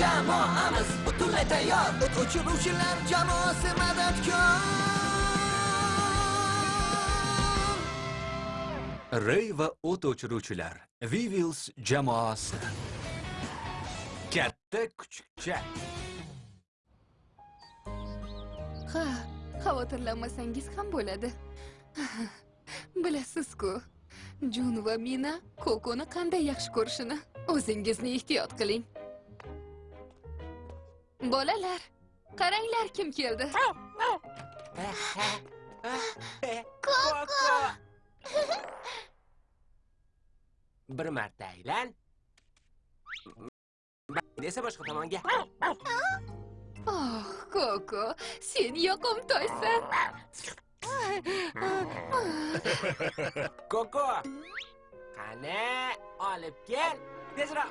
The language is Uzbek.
jamoamiz butunlay tayyor. O't o'chiruvchilar jamoasi madadkor. Rey va o't o'chiruvchilar vivils jamoasi. Katta kuchukcha. Ha xavotirlanmasangiz ham bo'ladi. Bilasiz-ku jun va mina kokoni qanday yaxshi ko'rishini o'zingizni ehtiyot qiling bolalar qaranglar kim keldi Koko! Bir marta aylan. Desa boshqa tomonga. oh koko sen yoqimtoysan Koko! Qani, olib kel. Tezroq.